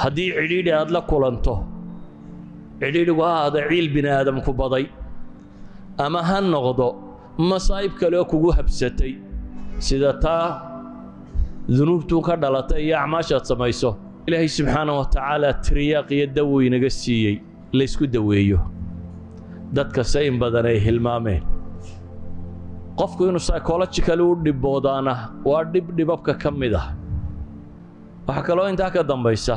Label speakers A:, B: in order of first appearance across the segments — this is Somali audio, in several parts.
A: haddii cidhiidhi aad la kulanto cidhiidhigu ha ahda ciil bini aadamku baday. Ama ha noqdo masaa'ib kale oo kugu habsatay sida taa dunuubtuu ka dhalatay iyo acmaashaad samayso ilaahay subxaana wa tacaala tiriyaaq iyo dawow inaga siiyey laysku daweeyo. Dadkase in badan ay hilmaameen. Qofku inuu psychologically u dhiboodaana waa dhib dhibabka ka mid ah. Waxaa kaloo intaa ka dambaysa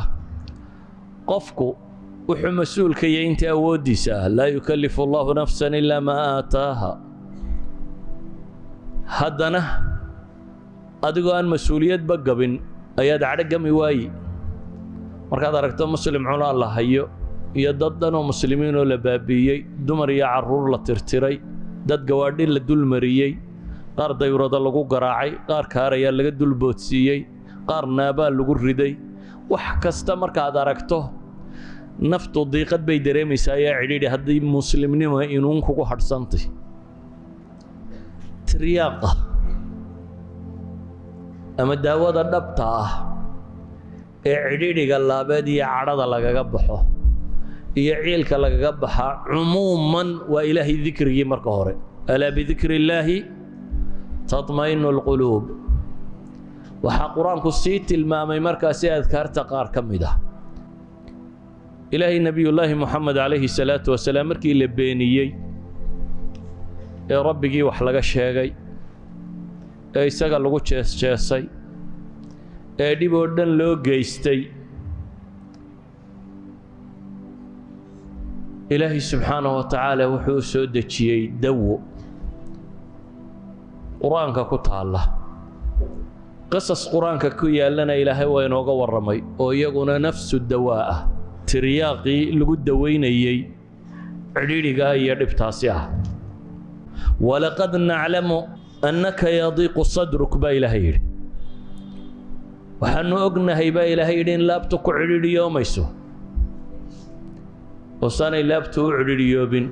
A: qofku wuxuu mas'uulka yahay inta awooddiisa ah laa yukallifu allahu nafsan ilaa maa aataaha haddana adigoo aan mas'uuliyadba gabin ayaad cadhogami waayi. Markaad aragto muslim cunaa la hayo iyo dad dhan oo muslimiinoo la baabi'iyey dumar iyo carruur la tirtiray dad gawaadhi la dulmariyey qaar dayrado lagu garaacay qaar kaarayaa laga dulboodsiiyey qaar naabaa lagu riday wax kasta markaad aragto naftu diiqad bay dareemaysaa ayaa cidhiidhi haddii muslimnimo inuun kugu hadhsantay. Tiryaaqa ama daawada dhabta ah ee cidhiidhiga laabeed iyo cadhada lagaga baxo iyo ciilka lagaga baxaa cumuuman waa ilaahay dikrigii marka hore. Alaa bidikri illaahi tatma'inu alquluub waxaa qur'aanku sii tilmaamay markaasi adkaarta qaar ka mid ah. Ilaahay nebiyullaahi moxamed calayhi salaatu wasalaam markii la beeniyey ee rabbigii wax laga sheegay ee isaga lagu jees-jeesay ee dhib oo dhan loo geystay ilaahay subxaanahu wa tacaala wuxuu u soo dejiyey dawo qur'aanka ku taalla qisas qur'aanka ku yaallana ilaahay waa inooga warramay oo iyaguna nafsu dawaa ah. Tiryaaqii lagu dawaynayey cidhiidhigaa iyo dhibtaasi ah. Walaqad naclamu annaka yadiiqu sadruk baa ilaahay yidhi. Waxaannu ognahay baa ilaahay yidhi in laabtu ku cidhiidhiyoomayso oosaanay laabtu u cidhiidhiyoobin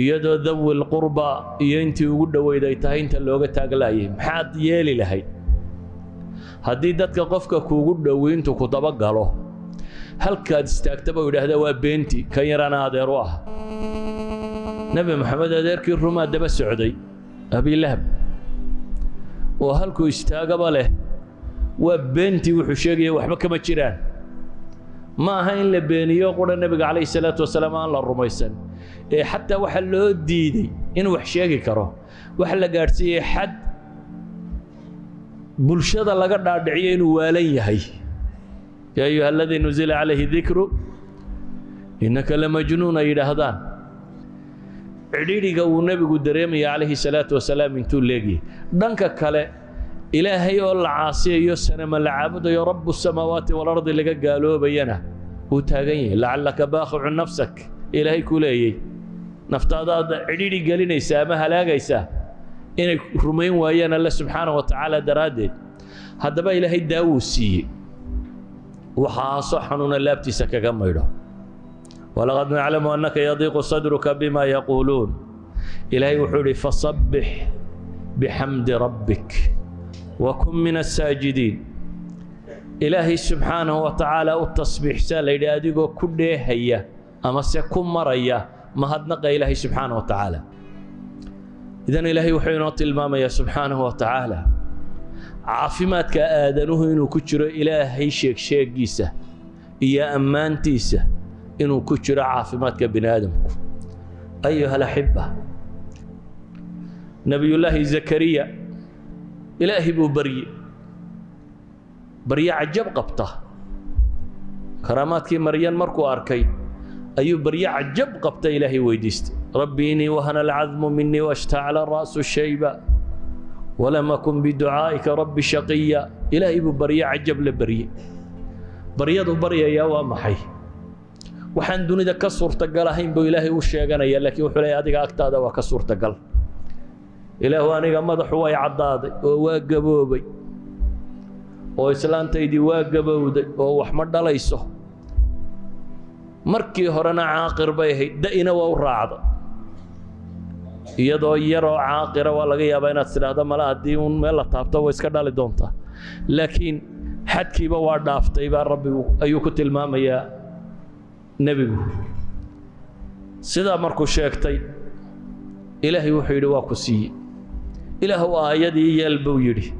A: iyadoo dawil qurba iyo intii ugu dhoweyd ay tahay inta looga taaglaayay maxaad yeeli lahayd? Haddii dadka qofka kuugu dhowi intuu ku dabagalo halkaad istaagtaba u yidhaahdaa waa beenti kan yarana adeer u ah. Nebi moxamed adeerkii rumaa daba socday abilahab oo halkuu istaagaba leh waa beentii wuxuu sheegaya waxba kama jiraan ma aha in la beeniyo qura nebiga calayhi salaatu wasalaam aan la rumaysan. Ee xataa waxa loo diiday inuu wax sheegi karo waxa la gaadhsiiyey xad bulshada laga dhaadhiciyo inuu waalan yahay. Yaa ayuha aladii nuzila calayhi dikru innaka lamajnuun ay yidhaahdaan. Cidhiidhiga uu nebigu dareemaya calayhi salaatu wasalaam intuu leegyahay dhanka kale ilaahay oo la caasiyayo sanama la caabudayo rabu samaawaati walardi laga gaaloobayana. Wuu taagan yahay. Lacallaka baakhicu nafsak ilaahay ku leeyey naftaadaad cidhiidhi gelinaysaa ama halaagaysaa inay rumayn waayaan alle subxaana wa tacaala daraaddeed. Haddaba ilaahay daawuu siiyey. Waxaasoo xanuuna laabtiisa kaga maydho. Walaqad naclamu annaka yadiiqu sadruka bima yaquuluun. Ilaahay wuxuu idhi fasabbix bixamdi rabbik wakun min asaajidiin ilaahay subxaanahu wa tacaala u tasbiixsaa la yidhi adigoo ku dheehaya ama se ku maraya mahadnaqa ilaahay subxaana wa tacaala idan ilaahay wuxuu inoo tilmaamayaa subxaanahu wa tacaala caafimaadka aadanuhu inuu ku jiro ilaahay sheegsheegiisa iyo ammaantiisa inuu ku jiro caafimaadka bini aadamku ayuha alaxiba nebiyullaahi zakariya ilaahay buu barye. Barye cajab qabta. Karaamaadkii maryan markuu arkay ayuu barye cajab qabta ilaahay weydiistay. Rabbi inii wahana alcadmu minii washtacla ra'su shayba. Walam akun biducaa'ika rabbi shaqiya. Ilaahay buu barye cajab la barye. Baryadu baryayaa waa maxay? Waxaan dunida ka suurtagal ahayn buu ilaahay u sheeganaya laakiin wuxuu leeyahy adiga agtaada waa ka suurtagal ilaahu aniga madaxu way caddaaday oo waa gaboobay. Oo islaantaydii waa gabowday oo wax ma dhalayso. Markii horena caaqir bay ahayd da'ina waa u raacda iyadoo yaroo caaqira waa laga yaabaa inaad tidhaahdo mala haddii uun meel la taabto way iska dhali doontaa. Laakiin xadkiiba waa dhaaftay baa rabbigu ayuu ku tilmaamayaa nebigu. Sidaa markuu sheegtay ilaahay wuxuu yidhi waa ku siiye ilaahu aayadii yeel buu yidhi.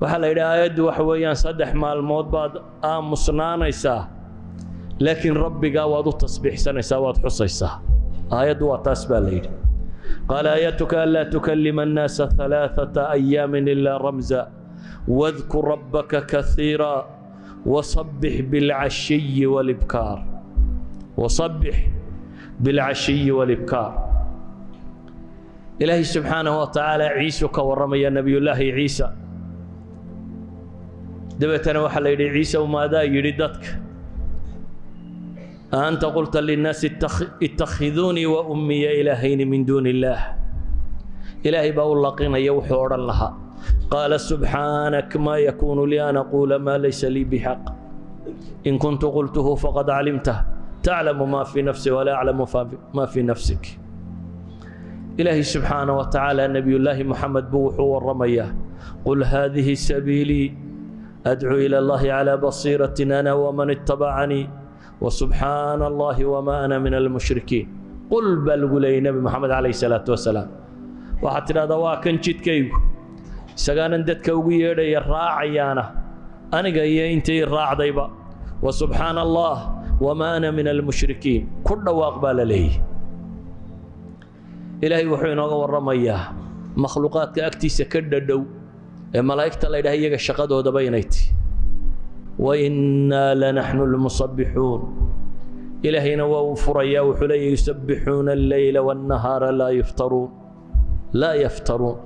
A: Waxaa la yidhi aayaddu waxa weeyaan saddex maalmood baad aamusnaanaysaa laakiin rabbigaa waad u tasbiixsanaysaa waad xusaysaa. Aayaddu waa taas baa la yidhi. Qaala aayatuka anlaa tukalima annaasa alaaثata ayaamin ilaa ramza ilaahay subxaanahu wa tacaala ciisuu ka warramaya nebiyullaahi ciisa. Dabeetana waxaa la yidhi ciisew maadaa yidhi dadka. A anta qulta linnaasi ittakhiduunii wa ummiya ilaahayni min duuni illaah ilaahay baa u laqinaya wuxuu odhan lahaa. Qaala subxaanak maa yakuunu lii an aquula maa laysa lii bixaq. In kuntu qultuhu faqad calimtah taclamu maa fii nafsi walaa aclamu maa fii nafsik ilaahay subxaana wa tacaala nebiyullaahi moxamed buu wuxuu waramayaa qul haadihi sabiilii adcuu ila allahi calaa basiiratin ana waman ittabacanii wasubxaana allahi wamaa ana min almushrikiin. Qul baa lagu leeyay nebi moxamed calayhi salaatu wasalaam waxaad tidhahdaa waa kan jidkaygu isagaanan dadka ugu yeedhaya raacayaana aniga iyo intii raacdayba wasubxaana allah wamaa ana min almushrikiin. Ku dhawaaq baa la leeyay ilaahay wuxuu inooga warramayaa makhluuqaadka agtiisa ka dhadhow ee malaa'igta la ydhaha iyaga shaqadoodaba inay ti. Wainnaa lanaxnu lmusabbixuun ilaahayna waa uu furayaa wuxuu leeyahy yusabbixuuna alleyla waannahaara laa yuftaruun laa yaftaruun.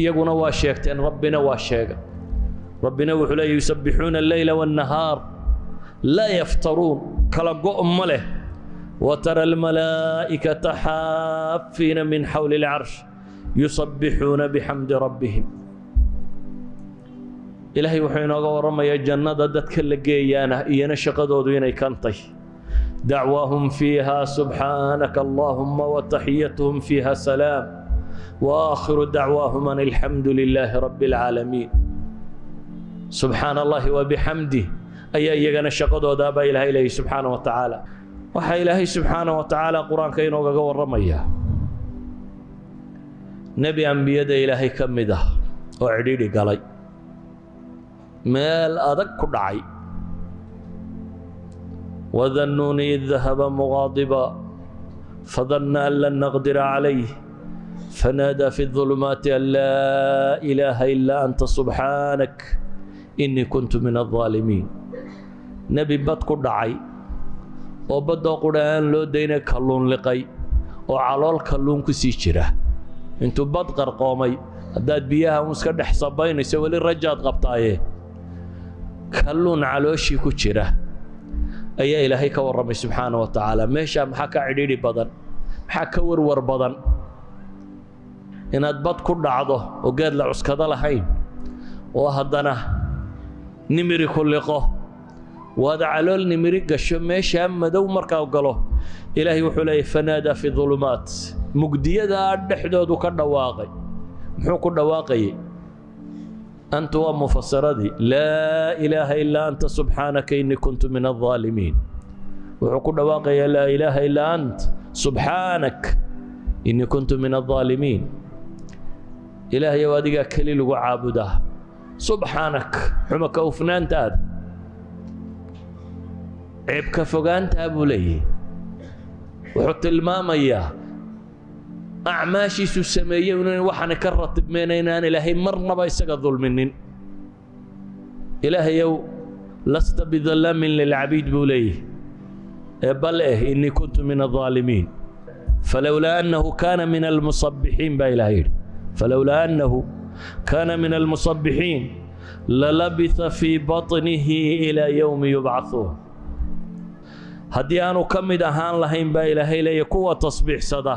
A: Iyaguna waa sheegteen rabbina waa sheega. Rabbina wuxuu leeyahy yusabbixuuna alleyla waannahaar laa yaftaruun. Kala go' ma leh وترى الملائكة حافين من حول العرش يسبحون بحمد ربهم إلهي وحين ورم يا جنة دتك لقيانا إيانا شقدو دويني كنطي دعواهم فيها سبحانك اللهم وتحيتهم فيها سلام وآخر دعواهم أن الحمد لله رب العالمين سبحان الله وبحمده أي أيغنا شقدو دابا إله إليه سبحانه وتعالى waxaa ilaahay subxaanah wa tacaala qur'aanka inoogaga warramayaa nebi ambiyada ilaahay ka mid ah oo cidhiidhi galay. Meel adag ku dhacay. Wadannuuni id dahaba muqaadiba fadanna an lan naqdira calayh. Fanaadaa fi dulumaati an laa ilaaha ilaa anta subxaanak innii kuntu min aldaalimiin nebi bad ku dhacay oo baddoo qudha aan loo dayna kalluun liqay oo calool kalluun ku sii jira. Intuu bad qarqoomay haddaad biyaha un iska dhex sabaynayso weli rajaad qabtaaye. Kalluun calooshii ku jira. Ayaa ilaahay ka warramay subxaana wa tacaala. Meeshaa maxaa ka cidhiidhi badan? Maxaa ka warwar badan? Inaad bad ku dhacdo oo geed la cuskado lahayn oo haddana nimiri ku liqo waad calool nimiri gasho meeshaa madow markaa galo. Ilaahay wuxuu leeyahy fanaadaa fi dulumaat. Mugdiyadaa dhexdoodu ka dhawaaqay. Muxuu ku dhawaaqayay? Anta waa mufasiradii laa ilaaha ilaa anta subxaanaka inii kuntu min alظaalimiin wuxuu ku dhawaaqayaa laa ilaaha ilaa ant subxaanak inii kuntu min alظaalimiin ilaahayow adigaa keli lagu caabudaa. Subxaanak xuma ka ceebka fogaantaa buu leeyahay. Wuxuu tilmaamayaa acmaashiisu sameeyey inaynu waxaana ka ratibmayna inaan ilaahay marnaba isaga dulminin ilaahayow lasta bidallaamin lilcabiid buu leeyahay. Ee bal eh innii kuntu min aaalimiin falowlaa annahu kaana min almusabbixiin baa ilaah yidhi. Falowlaa annahu kaana min almusabbixiin lalabita fii baطnihi ilaa yowmi yubcaثuun haddii aanu ka mid ahaan lahayn baa ilaahay leeya kuwa tasbiixsada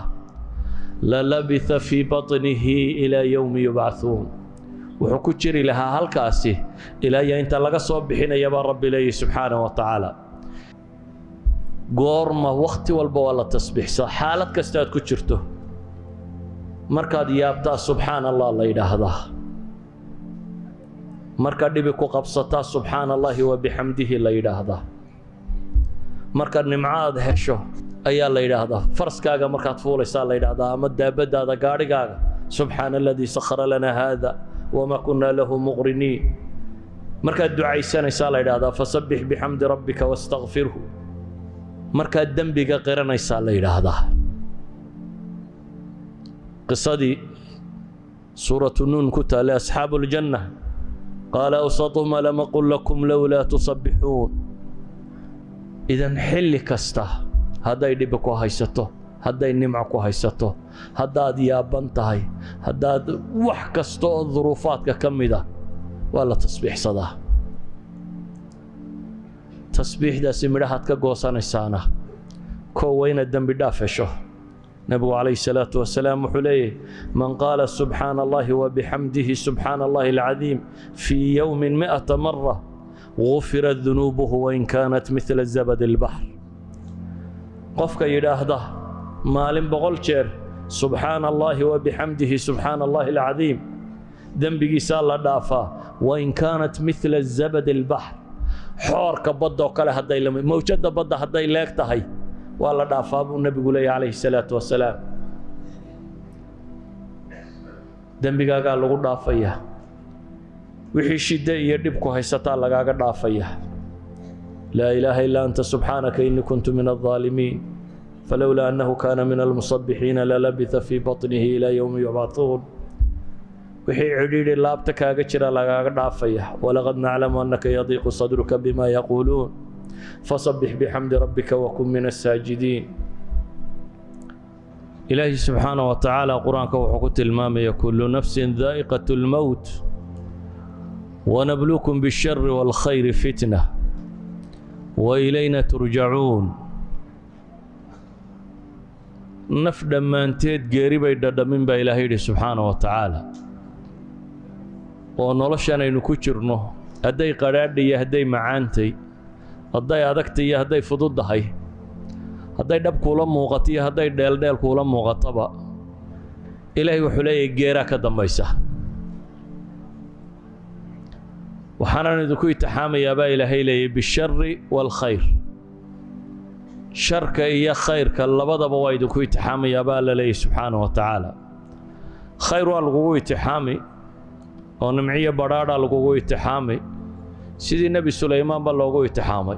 A: lalabitha fii baطnihi ilaa yowmi yubcaثuun wuxuu ku jiri lahaa halkaasi ilaa iyo inta laga soo bixinaya baa rabbi leeyahy subxaanah wa tacaala. Goorma wakhti walba waa la tasbiixsaa. Xaalad kasta aad ku jirto markaad yaabtaa subxaan allah la yidhaahdaa. Marka dhibi ku qabsataa subxaana allaahi wa bixamdihi la yidhaahdaa marka nimco aad hesho ayaa la yidhaahdaa. Faraskaaga markaad fuulaysaa la yidhaahdaa ama daabadaada gaadhigaaga subxaana aladii sakhara lanaa haada wamaa kunnaa lahu muqriniin. Markaad ducaysanaysaa la yidhaahdaa fasabbix bixamdi rabbika wastakfirhu markaad dembiga qiranaysaa la yidhaahdaa. Qisadii suuratu nuun ku taallay asxaabu qaala awsatuhum alam aqul lakum lowlaa tusabbixuun idan xilli kasta hadday dhibi ku haysato hadday nimco ku haysato haddaad yaaban tahay haddaad wax kasta oo duruufaadka ka mida waa la tasbiixsadaa. Tasbiixdaasi midhahaad ka goosanaysaana koo waa inaad dembi dhaaf hesho nebigu calayhi salaatu wasalaam wuxuu leeyahy man qaala subxaana allahi wabixamdihi subxaana allahi alcadiim fii yowmin mi'ata mara gufirat dunuubuhu wain kaanat midla zabad albaxr qofka yidhaahda maalin boqol jeer subxaana allaahi wabixamdihi subxaana allahi alcadiim dembigiisaa la dhaafaa wain kaanat midla zabad albaxr xoorka badda oo kale hadday mawjadda badda hadday leeg tahay waa la dhaafaa buu nebigu leeyahy calayhi salaatu wasalaam dembigaagaa lagu dhaafayaa wixii shidde iyo dhibku haysataa lagaaga dhaafaya. Laa ilaaha illaa anta subxaanaka innii kuntu min aldaalimiin falowlaa annahu kaana min almusabbixiina lalabitha fii baطnihi ilaa yowmi yubcahuun wixii cidhiidhi laabta kaaga jira lagaaga dhaafaya. Walaqad naclamu annaka yadiiqu sadruka bima yaquuluun. Fasabbix bixamdi rabbika wakun min asaajidiin ilaahi subxaanah wa tacaala qur'aanka wuxuu ku tilmaamaya kullu nafsin daa'iqat اlmowt ونبلوكم بالشر والخير فتنة وإلينا ترجعون naf dhammaanteed geeri bay dhadhamin baa ilaahay yidhi subxaana wa tacaala oo noloshan aynu ku jirno hadday qadhaadha iyo hadday macaantay hadday adagtay iyo hadday fududdahay hadday dhab kuula muuqato iyo hadday dheeldheel kuula muuqataba ilaahay wuxuu leeyahay geeraa ka dambaysa waxaanan idinku itixaamayaa baa ilaahay leeyay bishari waalkhayr sharka iyo khayrka labadaba waa idinku itixaamayaa baa alla leeyay subxaana wa tacaala. Khayr waa lagugu itixaami oo nimciyo badhaadhaa lagugu itixaami sidii nebi sulaymaanba loogu itixaamay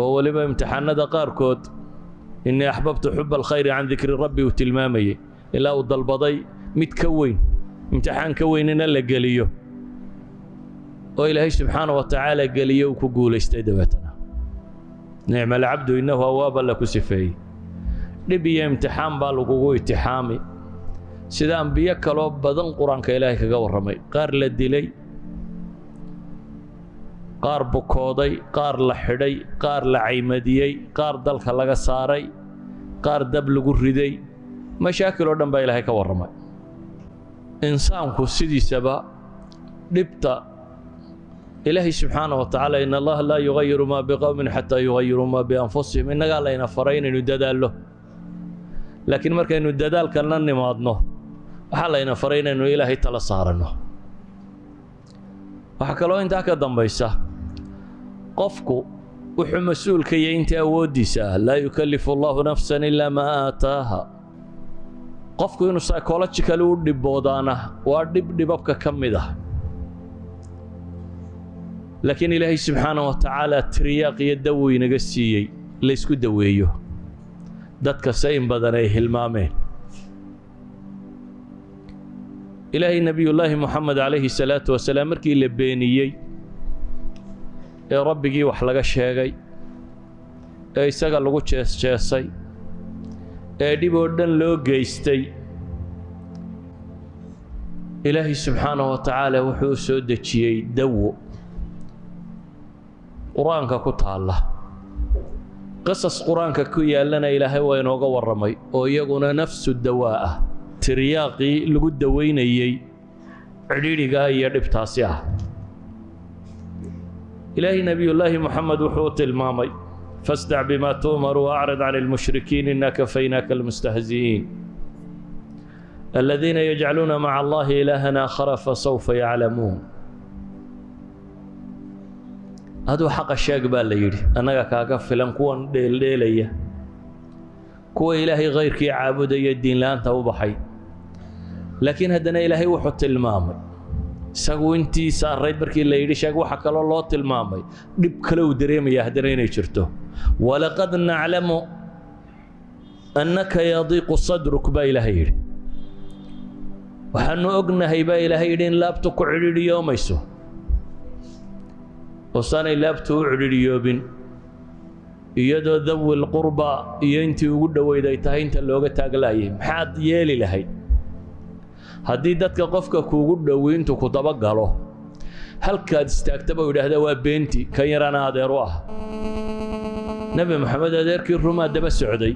A: oo weliba imtixaanada qaarkood innii axbabtu xuba alkhayri can dikri rabbi uu tilmaamayey ilaa uu dalbaday mid ka weyn imtixaan ka weynina la geliyo oo ilaahay subxaana wa tacaala geliyo uu ku guulaystay dabeetana. Nicma alcabdu innahu awaaba la ku sifeeyey. Dhib iyo imtixaan baa lagugu itixaami. Sida ambiyo kaloo badan qur'aanka ilaahay kaga warramay. Qaar la dilay qaar bukooday qaar la xidhay qaar la caymadiyey qaar dalka laga saaray qaar dab lagu riday. Mashaakil oo dhan baa ilaahay ka warramay insaanku sidiisaba dhibta ilaahay subxaana wa tacaala in allaha laa yugayiru maa biqowmin xataa yugayiruu maa bianfusihim. Innagaa layna faray inaynu dadaallo. Laakiin markaynu dadaalkana nimaadno waxaa layna faray inaynu ilaahay tala saaranno waxaa kaloo intaa ka dambaysa qofku wuxuu mas'uulka yahay inta awooddiisa ah laa yukallifu allahu nafsan ilaa maa aataaha qofku inuu psychological u dhiboodaana waa dhib dhibabka ka mid ah. Laakiin ilaahay subxaana wa tacaala tiriyaaq iyo dawo inaga siiyey laysku daweeyo. Dadkase in badan ay hilmaameen. Ilaahay nebiyullaahi moxamed calayhi salaatu wasalaam markii la beeniyey ee rabbigii wax laga sheegay ee isaga lagu jees-jeesay ee dhib oo dhan loo geystay. Ilaahay subxaanahu wa tacaala wuxuu u soo dejiyey dawo. Qur'aanka ku taalla. Qisas qur'aanka ku yaallana ilaahay waa inooga warramay oo iyaguna nafsu dawaa ah tiryaaqii lagu dawaynayey cidhiidhigaa iyo dhibtaasi ah. Ilaahay nebiyullaahi moxamed wuxuu tilmaamay fasdac bimaa tu'mar waacrid can ilmushrikiin inaa kafaynaaka almustahzi'iin aladiina yajcaluuna maca allahi ilaahan aakhara fasawfa yaclamuun aduu xaqa sheeg baa la yidhi annaga kaaga filan kuwan dheeldheelaya kuwa ilaahay khayrkii caabudaya diinla-aanta u baxay laakiin haddana ilaahay wuxuu tilmaamay isagu intii saarayd markii la yidhi sheeg waxa kaloo loo tilmaamay. Dhib kale uu dareemaya haddana inay jirto. Walaqad naclamu annaka yadiiqu sadruk baa ilaahay yidhi. Waxaanu ognahay baa ilaahay yidhi in laabtu ku cidhiidhiyoomayso oosaanay laabtu u cidhiidhiyoobin iyadoo dawi lqurba iyo intii ugu dhoweyd ay tahay inta looga taaglaayay maxaad yeeli lahayd haddii dadka qofka kuugu dhowi intuu ku daba galo halkaad istaagtaba u yidhaahda waa beenti kan yarana adeer u ah. Nebi moxamed adeerkii rumaa daba socday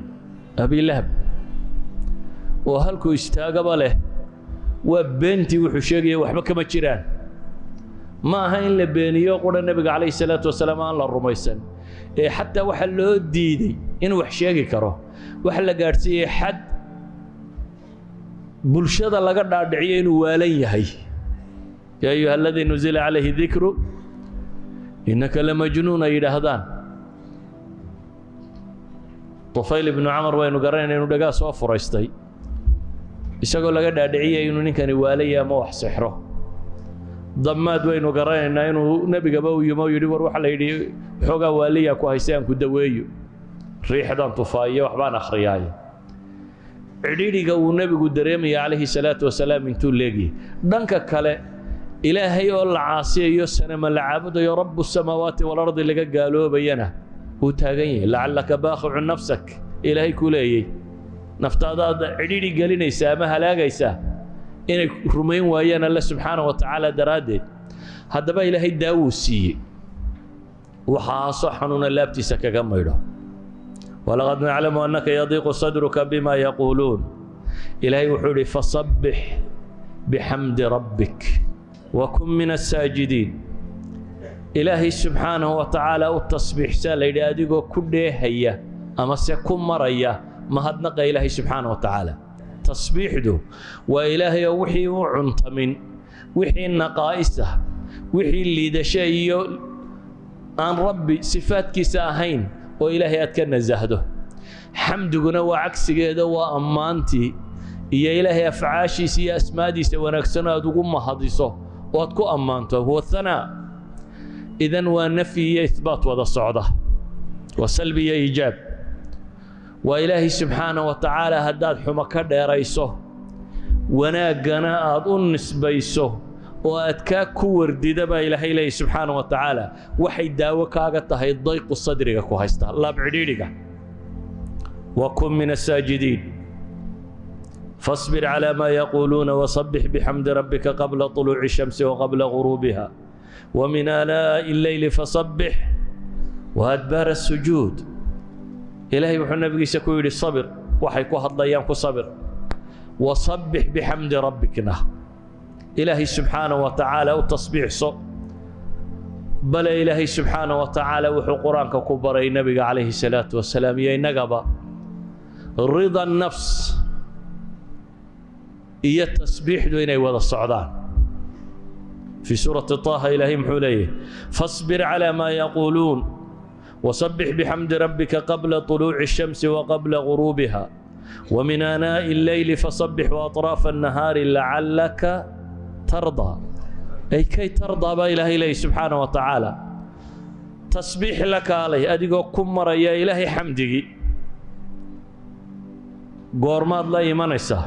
A: abilahab oo halkuu istaagaba leh waa beentii wuxuu sheegaya waxba kama jiraan. Ma aha in la beeniyo qura nebiga calayhi salaatu wasalaam aan la rumaysan ee xataa waxa loo diiday inuu wax sheegi karo. Waxa la gaadhsiiyey xad bulshada laga dhaadhiciyo inuu waalan yahay. Yaa ayuha aladii nuzila calayhi dikru innaka lamajnuun ay yidhaahdaan. Tufayl ibnu camar waynu garanayna inuu dhagaa soo furaystay. Isagoo laga dhaadhiciyay inuu ninkani waalaya ama wax sixro. Damaad waynu garanaynaa inuu nebigaba u yimo yidhi war waxa la yidhi xoogaa waaliyaa ku haystay aan ku daweeyo. Riixdan tufaayo waxbaan akhriyaayo cidhiidhiga uu nebigu dareemaya calayhi salaatu wasalaam intuu leegyahay dhanka kale ilaahay oo la caasiyayo sanama la caabudayo rabu samaawaati walardi laga gaaloobayana. Wuu taagan yahay. Lacallaka baaqicu nafsak ilaahay ku leeyey naftaadaad cidhiidhi gelinaysaa ama halaagaysaa inay rumayn waayaan alle subxaana wa tacaala daraaddeed. Haddaba ilaahay daawuu siiyey. Waxaasoo xanuuna laabtiisa kaga maydho walaqad naclamu annaka yadiiqu sadruka bima yaquuluun ilaahay wuxuu idhi fasabbix bixamdi rabbik wakun min asaajidiin ilaahay subxaanahu wa tacaala u tasbiixsaa la yidhi adigoo ku dheehaya ama se ku maraya mahadnaqa ilaahay subxaana wa tacaala. Tasbiixdu waa ilaahay oo wixii u cuntamin wixii naqaa'isa wixii liidasho iyo aan rabbi sifaadkiisa ahayn oo ilaahay aad ka nasahdo. Xamdiguna waa cagsigeeda waa ammaantii. Iyo ilaahay afcaashiisa iyo asmaadiisa wanaagsan aad ugu mahadiso oo aad ku ammaanto. Huwa hanaa idan waa nafyi iyo ihbaat wada socda. Waa salbi iyo iijaab waa ilaahay subxaana wa tacaala haddaad xumo ka dheerayso wanaaggana aad u nisbayso oo adkaa ku wardida baa ilaahay leeyay subxaana wa tacaala. Waxay daawo kaaga tahay dayqu sadriga ku haysta laab cidhiidhiga wa kun min asaajidiin fasbir calaa maa yaquuluuna wasabbix bixamdi rabbika qabla طuluuci shamsi wa qabla guruubiha wa min aalaa'i alleyli fasabbix wa adbaara asujuud ilaahay wuxuu nabigiisa ku yidhi sabir. Waxay ku hadlayaan ku sabir. Wasabbix bixamdi rabbikna سبحانه وتعالى وتصبيح صو بل إلهي سبحانه وتعالى وحو قرآنك كبري النبي عليه الصلاة والسلام يا نقبا رضا النفس iyo tasbiixdu inay wada socdaan fii suurati طaaha ilaahay muxuu leeyahy faصbir calى ma yaquuluun وصبح بحمد ربك قبل طلوع الشمس وقبل غروبها ومن آناء الليل فصبح وأطراف النهار لعلك tardaa ay kay tardaa baa ilaahay leeya subxaana wa tacaala? Tasbiix la kaalay adigoo ku maraya ilaahay xamdigii goormaad la imanaysaa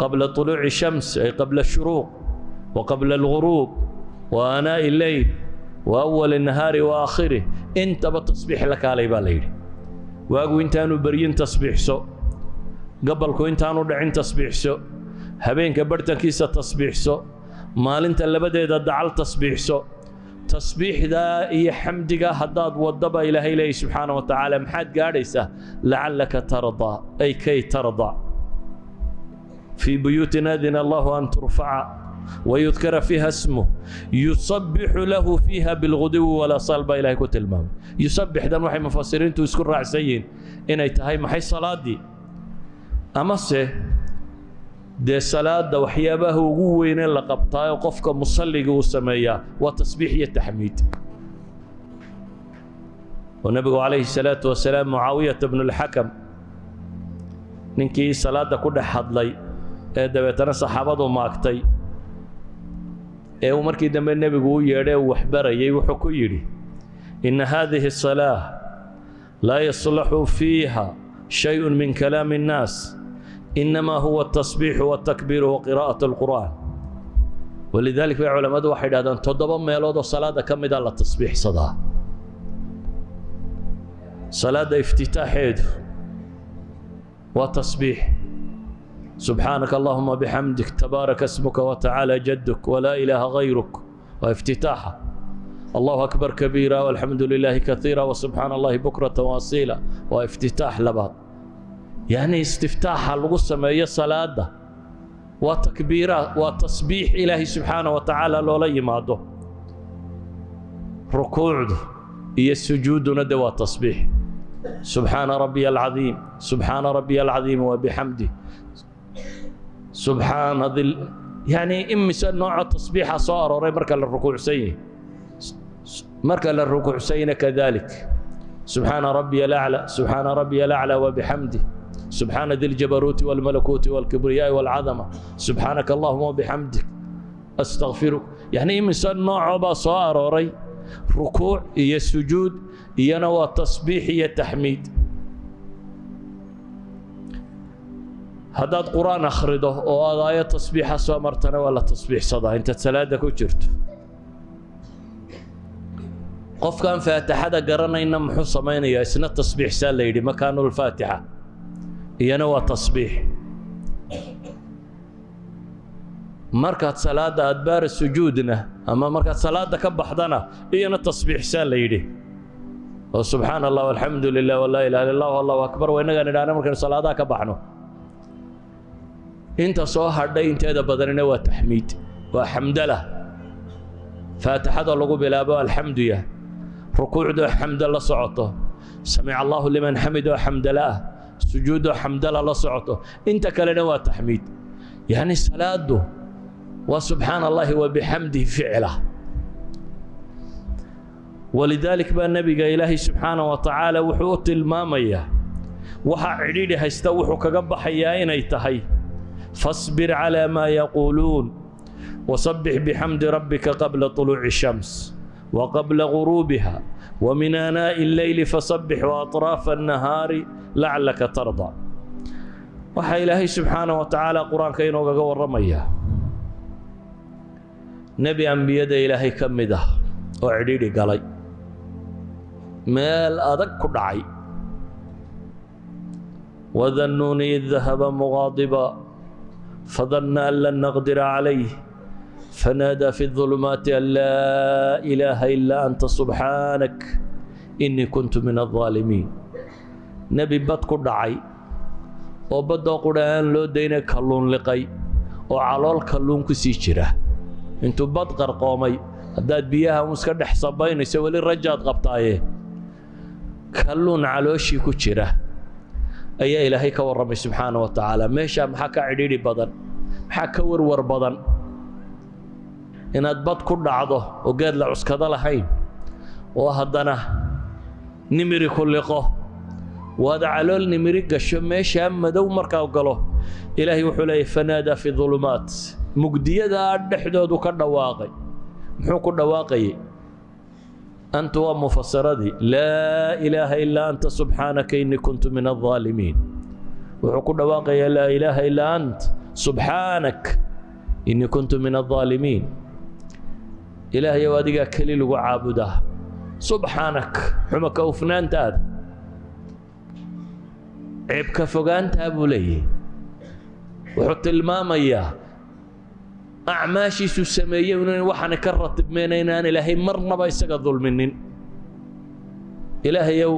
A: qabla طuluuci shams ay qabla shuruuq wa qabla alguruub wa anaa'i leyl wa awali nahaari wa aakhirih intaba tasbiix la kaalay baa la yidhi. Waagu intaanu beryin tasbiixso gabalku intaanu dhicin tasbiixso habeenka bartankiisa tasbiixso maalinta labadeeda dacal tasbiixso tasbiixdaa iyo xamdiga haddaad waddaba ilaahay leeya subxaana wa tacaala maxaad gaadhaysaa? Lacallaka tardaa ay kay tardaa fii buyuutin adina allahu an turfaca wayudkara fiiha smuh yusabbixu lahu fiiha bilguduwi walasaal baa ilahay ku tilmaamay. Yusabbixdan waxay mufasiriintu isku raacsan yihiin inay tahay maxay salaaddii amase dee salaada waxyaabaha ugu weynee la qabtaayo qofka musalliga uu sameeyaa waa tasbiix iyo taxmiid. Oo nebigu calayhi salaatu wasalaam mucaawiyata bnulxakam ninkii salaadda ku dhex hadlay ee dabeetana saxaabadu maagtay ee uu markii dambe nebigu u yeedhay uu waxbarayay wuxuu ku yidhi inna haadihi asalaa laa yaslaxu fiiha shayun min kalaami الnaas inamaa huwa atasbiixu watakbiiru waqiraa'at alqur'aan walidalik bay culammadu waxay dhahdaan toddoba meelood oo salaadda ka mida la tasbiixsadaa salaadda iftitaaxeedu waa tasbiix. Subxaanaka allahuma bixamdik tabaaraka smuka watacaala jaduk walaa ilaaha gayruk waa iftitaaxa. Allahu akbar kabiira walxamdu lilaahi kaiira wasubxaana allahi bukrata waasiila waa iftitaax labaad yacni istiftaaxa lagu sameeyo salaada waa takbiiraat waa tasbiix ilaahay subxaana wa tacaala loola yimaado. Rukuucdu iyo sujuuduna de waa tasbiix. Subxaana rabbiya alcadiim subxaana rabbiya alcadiim wabixamdih subxaana dil yacni imise nooco tasbiixa soo arooray marka la rukuucsan yahay. Marka la rukuucsayna kadalik. Subxaana rabbiya alaclى subxaana rabbiya wabixamdih subxaana di ljabaruuti walmalakuuti walkibriyaa'i walcadama subxaanaka allahuma wabixamdik astakfiruk yacni imise noocoo baa soo arooray rukuuc iyo sujuud iyana waa tasbiix iyo taxmiid haddaad qur'aan akhrido oo aad aayo tasbiixa soo martana waa la tasbiixsadaa intaad salaada ku jirto qofkaan faatixada garanayna muxuu samaynayaa isna tasbiixsaa la yidhi makaanulfaatixa iyana waa tasbiix. Markaad salaadda adbaara sujuudna ama markaad salaadda ka baxdana iyana tasbiixsaa la yidhi. Oo subxaana allah alxamdu lilah walaa ilaha illa allah akbar waa innagaan idhaahna markaynu salaadaha ka baxno. Inta soo hadhay inteeda badanina waa taxmiid waa xamdala. Faatixada lagu bilaabo alxamduya rukuucdoo xamdo la socoto. Samic allahu liman xamidoo xamdala ah sujuudo xamdala la socoto. Inta kalena waa taxmiid. Yani salaadu waa subxaan allahi wa bixamdihi ficila walidaalik baa nebiga ilaahay subxaana wa tacaala wuxuu u tilmaamayaa waxaa cidhiidhi haysta wuxuu kaga baxayaa inay tahay. Fasbir calaa maa yaquuluun wasabbix bixamdi rabbika qabla طuluuci shams wa qabla guruubiha وmin aanaaءi اlleyli fasabbix وaطraafa الnahaari lacalaka tarضى waxaa ilaahay subxaana wa tacaala qur-aanka inoogaga warramayaa nebi ambiyada ilaahay ka mid ah oo cidhidhi galay meel adag ku dhacay wadannuuni id dahaba mugaadiba fadanna an lan naqdira calayh fanaadaa fi الظulumaati an laa ilaaha ilaa anta subxaanak inii kuntu min الظaalimiin nebi bad ku dhacay oo baddoo qudha aan loo daynay kalluun liqay oo calool kalluun ku sii jira intuu bad qarqoomay haddaad biyaha un iska dhex sabaynayso weli rajaad qabtaaye kalluun calooshii ku jira ayaa ilaahay ka warramay subxaana wa tacaala meeshaa maxaa ka cidhiidhi badan maxaa ka warwar badan inaad bad ku dhacdo oo geed la cuskado lahayn oo haddana nimiri ku liqo. Waada calool nimiri gasho meeshaa madow markaa galo. Ilaahay wuxuu leeyahy fanaadaa fi dulumaat. Mugdiyadaa dhexdoodu ka dhawaaqay. Muxuu ku dhawaaqayay? Antu waa mufasiradii laa ilaaha ilaa anta subxaanaka innii kuntu min aldaalimiin wuxuu ku dhawaaqayaa laa ilaaha ilaa ant subxaanak innii kuntu min aldaalimiin ilaahayow adigaa keli lagu caabudaa subxaanak xuma ka ceebka fogaantaa buu leeyahy wuxuu tilmaamayaa acmaashiisuu sameeyey inan waxaana ka ratibmayna inaan ilaahay marnaba isaga dulminin. Ilaahayow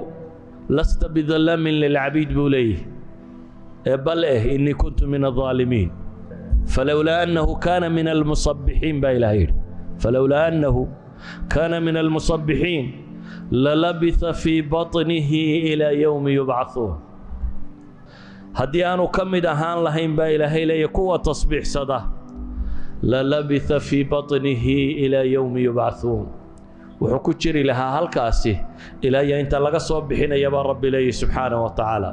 A: lasta bidallaamin lilcabiid buu leeyahy ee bal eh innii kuntu min aaalimiin falowlaa annahu kaana min almusabbixiin baa ilaah yidhi falowlaa annahu kaana min almusabbixiin lalabitha fii baطnihi ilaa yowmi yubcaثuun haddii aanu ka mid ahaan lahayn baa ilaahay leeya kuwa tasbiixsada lalabitha fii baطnihi ilaa yowmi yubcahuun wuxuu ku jiri lahaa halkaasi ilaa iyo inta laga soo bixinaya baa rabbi leeyahy subxaanaه wa tacaala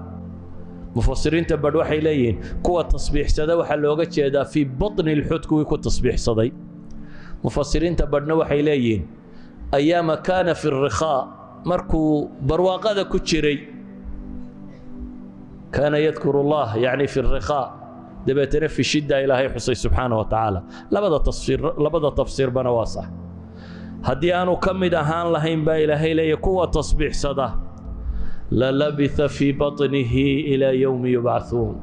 A: mufasiriinta badh waxay leeyihiin kuwa tasbiixsada waxaa looga jeedaa fii baطni اlxud kuwii ku tasbiixsaday mufasiriinta badhna waxay leeyihiin ayaama kaana fi الrikhaa markuu barwaaqada ku jiray kaana yadkuru اllah yacni fi الrikhaa dabeetana fi shidda ilaahay xusay subxaanaه wa tacaala labada tafsiir labada tafsiirbana waa sax haddii aanu ka mid ahaan lahayn baa ilaahay leeya kuwa tasbiixsada lalabitha fii baطnihi ilaa yowmi yubcahuun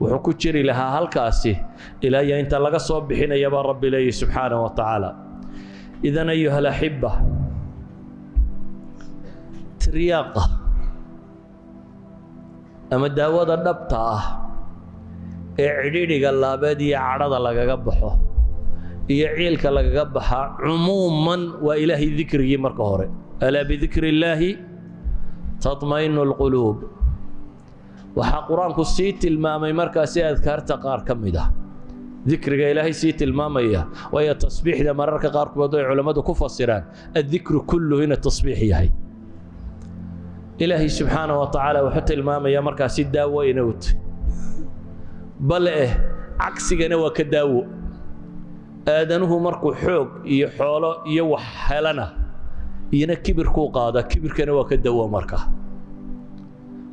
A: wuxuu ku jiri lahaa halkaasi ilaa inta laga soo bixinayabaa rabbi leeyahy subxaanah wa tacaala. Idan ayuha alaxiba tiryaaqa ama daawada dhabta ah ee cidhidhiga laabeed iyo cadhada lagaga baxo iyo ciilka lagaga baxaa cumuuman waa ilaahay dikrigii marka hore. Alaa bidikri illaahi taطmainu اlquluub waxaa qur'aanku sii tilmaamay markaasi adkaarta qaar ka mid ah. Dikriga ilaahay sii tilmaamaya waayo tasbiixda mararka qaarkood ay culammadu ku fasiraan addikru kulluhu ina tasbiix yahay. Ilaahay subxaanaه wa tacaala wuxuu tilmaamaya markaasi daawo inowt bale eh cagsigana waa ka daawo. Aadanuhu markuu xoog iyo xoolo iyo wax helana iyona kibirkuu qaada kibirkana waa ka dawo marka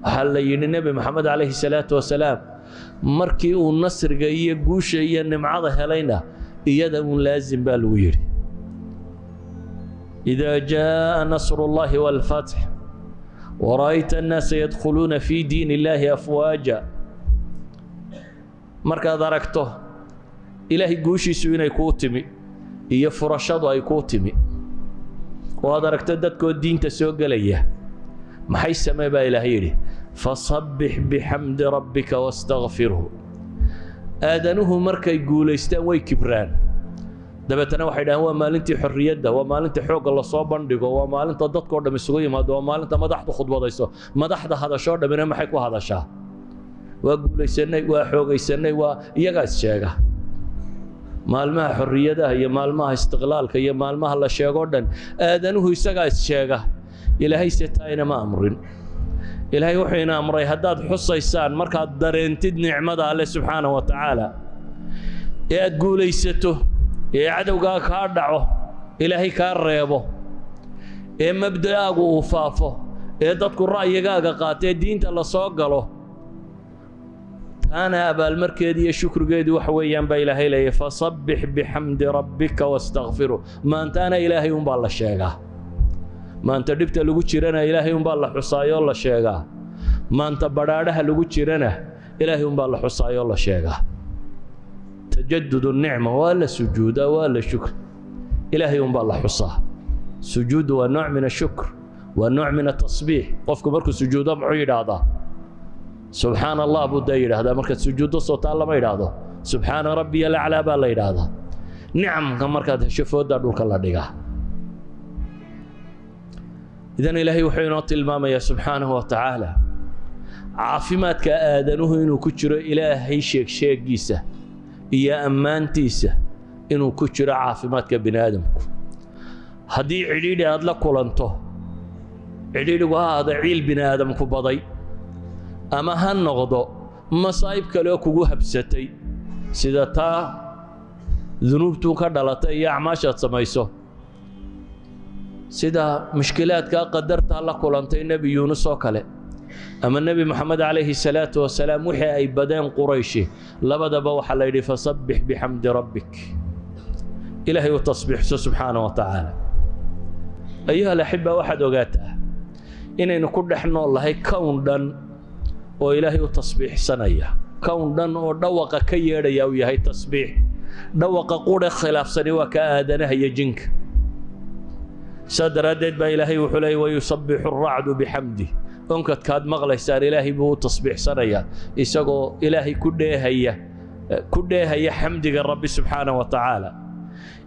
A: waxaa la yidhi nebi moxamed calayhi salaatu wasalaam markii uu nasriga iyo guusha iyo nimcada helayna iyada uun laasim baa lagu yidhi. Idaa jaaa nasru اllahi wاlfatx wara'ayta annaasa yadkhuluuna fii diin illaahi afwaaja. Markaad aragto ilaahay guushiisu inay kuu timi iyo furashadu ay kuu timi. Oo aad aragto dadkoo diinta soo gelaya maxay samee? baa ilaah yidhi fasabbix bixamdi rabbika wastakfirhu aadanuhu markay guulaystaan way kibraan dabeetana waxay dhahaan waa maalintii xorriyadda waa maalinta xoogga la soo bandhigo waa maalinta dadkao dham isugu yimaado waa maalinta madaxdu khudbadayso madaxda hadashoo dhammina maxay ku hadashaa waa guulaysanay waa xoogaysanay waa iyagaas sheega maalmaha xorriyadaha iyo maalmaha istiqlaalka iyo maalmaha la sheegoo dhan aadanuhu isagaa is sheega ilaahay se taayna ma amrin ilaahay wuxuu ina amray haddaad xusaysaan markaad dareentid nicmada alle subxaana wa tacaala ee aad guulaysato ee cadowgaa kaa dhaco ilaahay kaa reebo ee mabda'aagu uu faafo ee dadku ra'yigaaga qaata ee diinta la soo galo taana abaalmarkeedi iyo shukrigeedu waxa weeyaan baa ilaahay leeyahy fasabbix bixamdi rabbika wastakfiru maantaana ilaahay unbaa la sheegaa maanta dhibta lagu jirana ilaahay unbaa la xusaayoo la sheegaa maanta badhaadhaha lagu jirana ilaahay unbaa la xusaayoo la sheegaa tajadud nicma waa la sujuudaa waa la shukr. Ilaahay unbaa la xusaa. Sujuuddu waa nooc min ashukr waa nooc min atasbiix qofku markuu sujuudo muxuu yidhaahdaa? Subxaana allah buu daa yidhaahdaa. Markaad sujuuddo sootaan lama yidhaahdo. Subxaana rabbiya laclaa baa la yidhaahdaa. Nicamka markaad hesho dhulka la dhigaa idan ilaahay wuxuu inoo tilmaamayaa subxaanahu wa tacaala caafimaadka aadanuhu inuu ku jiro ilaahay sheegsheegiisa iyo ammaantiisa inuu ku jiro caafimaadka bini aadamku haddii cidhiidhi aad la kulanto cidhiidhigu ha ahaada ciil bini aadamku baday ama ha noqdo masaa'ib kaleoo kugu habsatay sida taa dunuubtuu ka dhalatay iyo acmaashaad samayso sida mushkilaadkaa qadartaa la kulantay nebi yuunus oo kale. Ama nebi moxamed calayhi salaatu wasalaam wixii ay badeen qurayshi labadaba waxaa la yidhi fasabbix bixamdi rabbik. Ilaahay u tasbiixso subxaana wa tacaala ayuha alaxiba waxaad ogaataa inaynu ku dhex nool lahay kown dhan oo ilaahay u tasbiixsanaya. Kown dhan oo dhawaqa ka yeedhaya uu yahay tasbiix. Dhawaqa qure khilaafsani waa ka aadanaha iyo jinka saa daraaddeed baa ilaahay wuxuu leeyay wayusabbixu aracdu bixamdi onkadkaad maqlaysaan ilaahay buu u tasbiixsanayaa isagoo ilaahay ku dheehaya ku dheehaya xamdiga rabbi subxaana wa tacaala.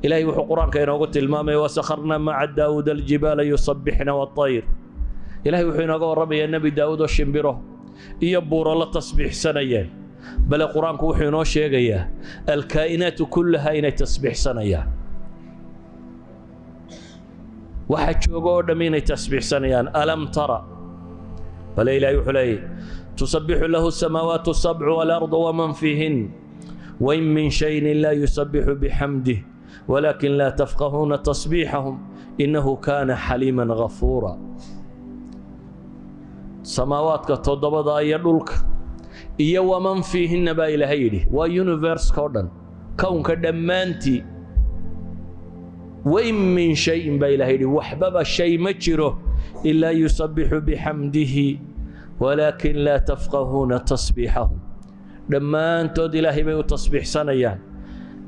A: Ilaahay wuxuu qur'aanka inoogu tilmaamaya wasakharna maca daawuud aljibaala yusabbixna waطayr ilahay wuxuu inooga warramayaa nebi daawuud oo shimbiro iyo buuro la tasbiixsanayeen. Bale qur'aanku wuxuu inoo sheegayaa alkaa'inaatu kullaha inay tasbiixsanayaan waxa jooga oo dhamm inay tasbiixsanayaan alam tara? Bale ilahay wuxuu leeyay tusabbixu lahu asamaawaatu sabcu waalardu waman fiihin. Wain min shayin laa yusabbixu bixamdih walaakin laa tafqahuuna tasbiixahum. Innahu kaana xaliiman ghafuura. Samaawaadka toddobada iyo dhulka iyo waman fiihinna baa ilaahay yidhi. Waa universka oo dhan kownka dhammaantii wain min shayin baa ilahay yidhi waxbaba shay ma jiro ilaa yusabixu bixamdihi walaakin laa tafqahuuna tasbiixahum dhammaantood ilaahay bay u tasbiixsanayaan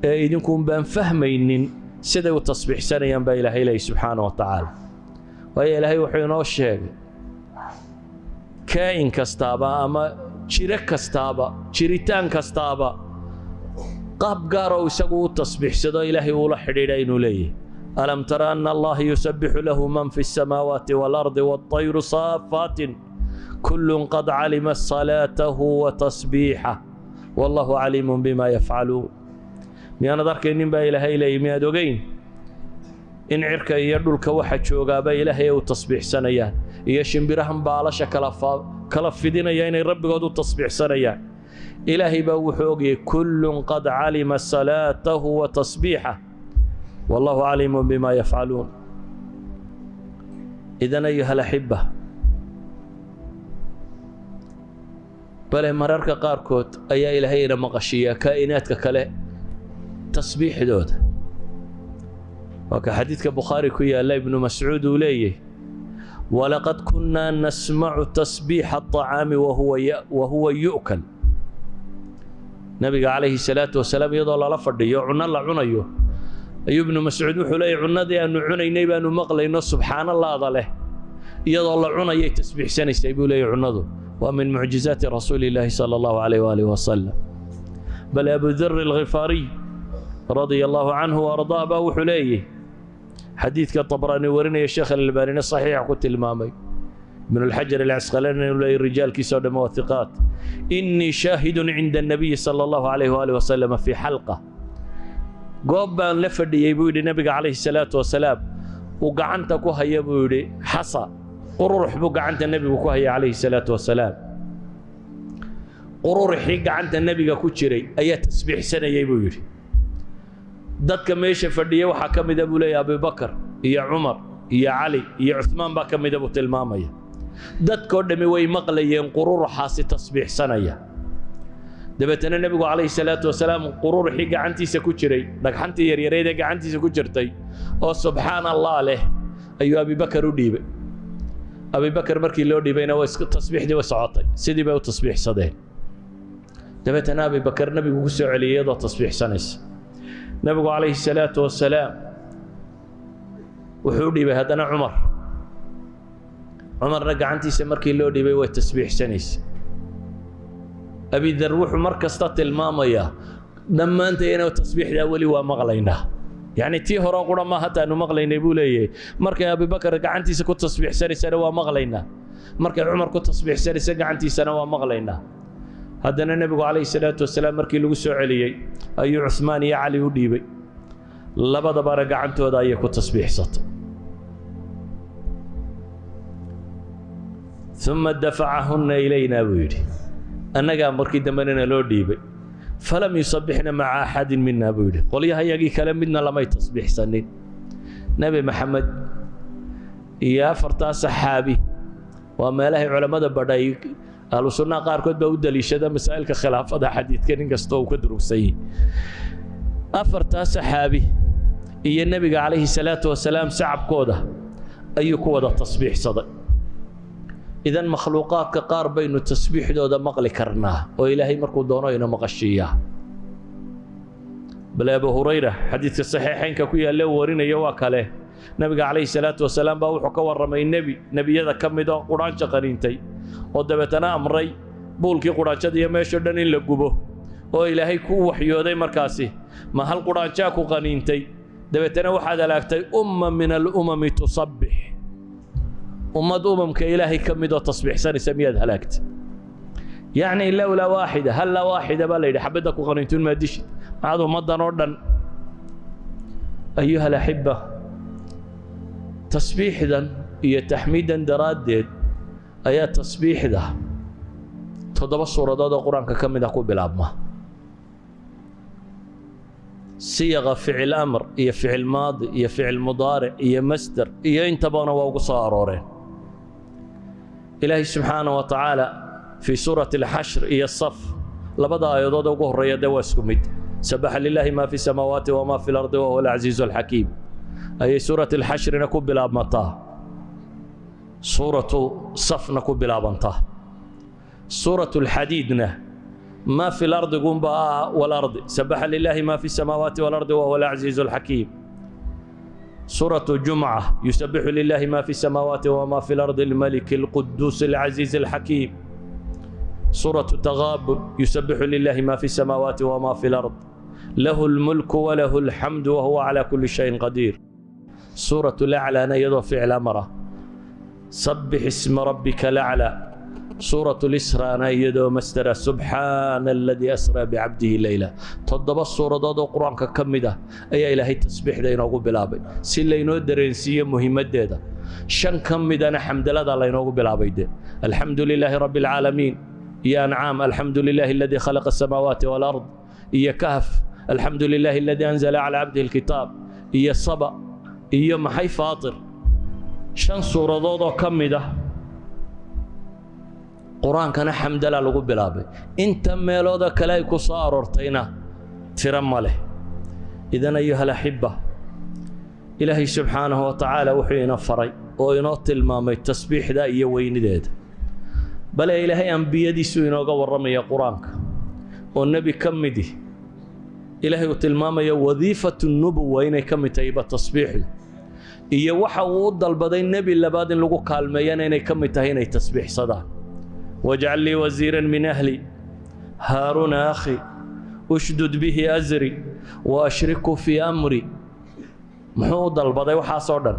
A: ee idinkuun baan fahmaynin siday u tasbiixsanayaan baa ilaahay leeyahy subxaana wa tacaala. Waayo ilaahay wuxuu inoo sheegay kaa'in kastaaba ama jiro kastaaba jiritaan kastaaba qaab gaar oo isagu u tasbiixsado ilaahay uula xidhiidha inuu leeyahay alam tara ana allaha yusabixu lahu man fi الsamaawaati wاlardi wاطayru saafaatin kullun qad calima salaatahu wa tasbiixah wallahu caliimun bima yafcaluun miyaanad arkaynin baa ilaahay leeyay miyaad ogeyn in cirka iyo dhulka waxa joogaaba ilaahay ay u tasbiixsanayaan iyo shimbirahan baalasha kala kala fidinaya inay rabbigood u tasbiixsanayaan ilaahay baa wuxuu ogayay kullun qad calima salaatahu wa tasbiixah wallahu caliimun bima yafcaluun idan ayuha alaxiba bale mararka qaarkood ayaa ilaahay ina maqashiiyaa kaa'inaadka kale tasbiixdooda. Waa ka xadiidka bukhaari ku yaalla ibnu mascuud uu leeyahy walaqad kunnaa nasmacu tasbiixa aطacaami wa huwa yu'kal nabiga calayhi salaatu wasalaam iyadoo lala fadhiyo cunno la cunayo ayuu ibnu mascuud wuxuu leeyahy cunnadii aannu cunaynay baannu maqlayno subxaanallaada leh. Iyadoo la cunayay tasbiixsanaysay buu leeyahy cunnadu. Waa min mucjizaati rasuuli illaahi sala allahu calayh waalih wasalam bal abudar alkhifaariy radia allaahu canhu ardaa baa wuxuu leeyahy xadiidka tabraani warinaya sheekh alalbaanina saxiixa ku tilmaamay. Ibnu lxajar alcasqalaani inuu leeyahy rijaalkiisao dhamma waa innii shaahidun cinda annabiyi sala allahu calayh waalih wasalama fii xalqa goob baan la fadhiyey buu yidhi nebiga calayhi salaatu wasalaam uu gacanta ku haya buu yidhi xasa qururux buu gacanta nebigu ku hayay calayhi salaatu wasalaam qururuxii gacanta nebiga ku jiray ayaa tasbiixsanayey buu yidhi. Dadka meesha fadhiya waxaa ka mida buu leeyahy abubakar iyo cumar iyo cali iyo cuhmaan baa ka mida buu tilmaamaya. Dadkoo dhammi way maqlayeen qururuxaasi tasbiixsanaya dabeetana nebigu calayhi salaatu wasalaam qururuxii gacantiisa ku jiray dhagxantii yaryareed ee gacantiisa ku jirtay oo subxaan allah leh ayuu abibakar u dhiibay. Abibakar markii loo dhiibayna tasbiixdii way socotay sidii bay u tasbiixsadeen. Dabeetana abibakar nebigu ku soo celiyay iyadoo tasbiixsanaysa. Nebigu calayhi salaatu wasalaam wuxuu dhiibay haddana cumar. Cumarna gacantiisa markii loo dhiibay way tasbiixsanaysa abidar wuxuu mar kasta tilmaamayaa dhammaantayna tasbiixdaa weli waa maqlaynaa. Yacni tii hore qura ma hataanu maqlaynay buu leeyahay markay abibakar gacantiisa ku tasbiixsanaysana waa maqlaynaa. Markay cumar ku tasbiixsanaysa gacantiisana waa maqlaynaa. Haddana nebigu calayhi salaatu wasalaam markii lagu soo celiyey ayuu cusmaan iyo cali u dhiibay. Labadabana gacantooda ayay ku tasbiixsatay. Uma dafacahunna ilaynaa buu yidhi annagaa markii dambenana loo dhiibay. Falam yusabixna maca axadin mina buu yidhi. Qolyahayagii kale midna lamay tasbiixsanin nebi maxamed iyo afartaa saxaabi waa meelahay culammada badhay. Ahlu qaarkood baa u daliishada masaa'ilka khilaafada xadiidka nin kasta uu ka durugsan yahi afartaa saxaabi iyo nebiga calayhi salaatu wasalaam sacabkooda ayuu ku wada tasbiixsaday idan makhluuqaadka qaar baynu tasbiixdooda maqli karnaa oo ilaahay markuu doono ina maqashiiyaa bale abu hurayra xadiidka saxiixaynka ku yaalla uu warinaya waa kale. Nebiga calayhi salaatu wasalaam baa wuxuu ka warramay nebi nebiyada ka mid oo qudhaanjo qaniintay oo dabeetana amray buulkii qudhaanjada iyo meeshao dhan in la gubo oo ilaahay ku waxyooday markaasi ma hal qudhaanjaa ku qaniintay? Dabeetana waxaad halaagtay umma min alumami tusabbix ummad umamka ilaahay ka midoo tasbiixsanaysa miyaad halaagtay yacni lowlaa waaxida halla waaxida baa la yidhi xabadda ku qaniintuun maa dishid maxaad ummaddan oo dhan ayuha alaxiba tasbiixdan iyo taxmiidan daraaddeed ayaa tasbiixda toddoba suuradood oo qur'aanka ka mid ah ku bilaabma siyaqa ficil amr iyo ficil maadi iyo ficil mudaaric iyo masder iyo intabana waa ugu soo arooreen ilaahay subxaana wa tacaala fii suurati alxashr iyo saf labada aayadood ugu horreeya dee waa isku mid. Sabaxa lilaahi maa fi samaawaati wamaa fi lardi wa huwa alcaziizu alxakiim ayay suurat alxashrina ku bilaabmataa. Suuratu safna ku bilaabantaa suurat alxadiidna maa fi lardi gunba ah walardi. Sabaxa lilaahi maa fi samaawaati walardi wa huwa alcaziizu alxakiim سورة الجمعة يسبح لله ما في السماوات وما في الأرض الملك القدوس العزيز الحكيم سورة التغابن يسبح لله ما في السماوات وما في الأرض له الملك وله الحمد وهو على كل شيء قدير سورة الأعلى نيض فعل أمره سبح اسم ربك الأعلى سورة الإسراء نيدو مستر سبحان الذي أسرى بعبده ليلة تضب السورة دو قرآن كمدة أي إلهي تسبيح دينا أقول بلابي سي لينو درينسية مهمة ديدا شن كمدة حمد لله لينو أقول بلابي دي. الحمد لله رب العالمين يا نعم الحمد لله الذي خلق السماوات والأرض يا كهف الحمد لله الذي أنزل على عبده الكتاب يا صبا يا محي فاطر شن سورة دو كمدة qur'aankana xamdala lagu bilaabay. Inta meelooda kale ay ku soo aroortayna tiro ma leh. Idan ayuha alaxiba ilaahay subxaanahu wa tacaala wuxuu ina faray oo inoo tilmaamay tasbiixda iyo weynideeda. Bale ilaahay ambiyadiisuu inooga warramaya qur'aanka oo nebi ka midi ilaahay uu tilmaamaya wadiifatu nubuwa inay ka mid tahayba tasbiixdu. Iyo waxa uu u dalbaday nebi labaad in lagu kaalmeeyana inay ka mid tahay inay tasbiixsadaan wajcal lii wasiiran min ahli haaruun akhi ushdud bihi asri wa ashriku fii amri muxuu u dalbaday waxaasoo dhan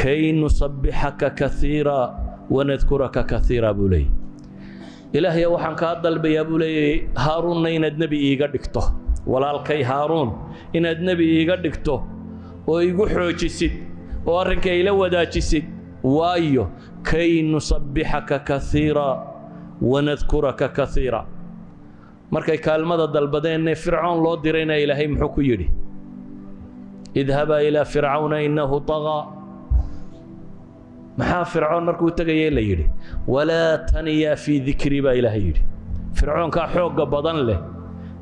A: kay nusabbixaka kaiira wanadkuraka kaiira buu leeyay ilaahyo waxaan kaa dalbayaa buu leeyay haaruunna inaad nebi iiga dhigto walaalkay haaruun inaad nebi iiga dhigto oo igu xoojisid oo arrinka ila wadaajisid waayo kay nusabbixaka kaiira wanadkuraka kaiira markay kaalmada dalbadeenne fircoon loo dirayna ilaahay muxuu ku yidhi idhabaa ilaa fircawna innahu طagaa maxaa fircoon markuu tegayay la yidhi walaa taniyaa fii dikri baa ilaahay yidhi fircoonkaa xoogga badan leh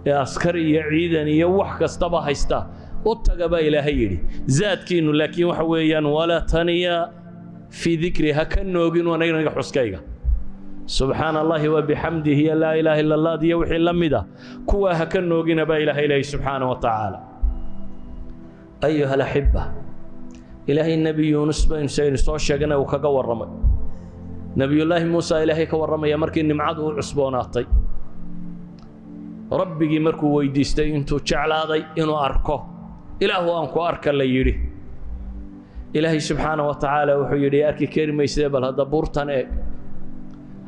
A: ee askar iyo ciidan iyo wax kastaba haysta u taga baa ilaahay yidhi zaadkiinnu laakiin waxa weeyaan walaa taniyaa fii dikri ha ka noogin anaga xuskayga subxaan allahi wabixamdihi iyo laa ilaaha ila allah iyo wixii la mid ah. Kuwaa ha ka noogina baa ilaahay subxaana wa tacaala ayuha alaxiba ilaahay nebi yuunus baynu soo sheegana uu kaga warramay. Nebiyullaahi muusa ilaahay ka warramaya markii nimcadu u cusboonaatay. Rabbigii markuu weydiistay intuu jeclaaday inuu arko ilaahu aan ku arka la yidhi. Ilaahay subxaana wa tacaala wuxuu yidhi arki kari maysee bal hadda buurtan eeg